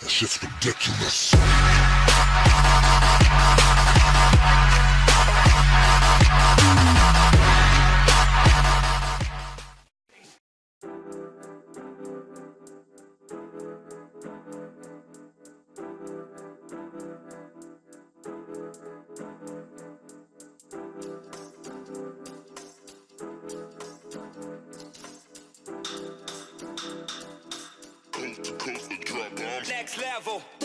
That shit's ridiculous. Level.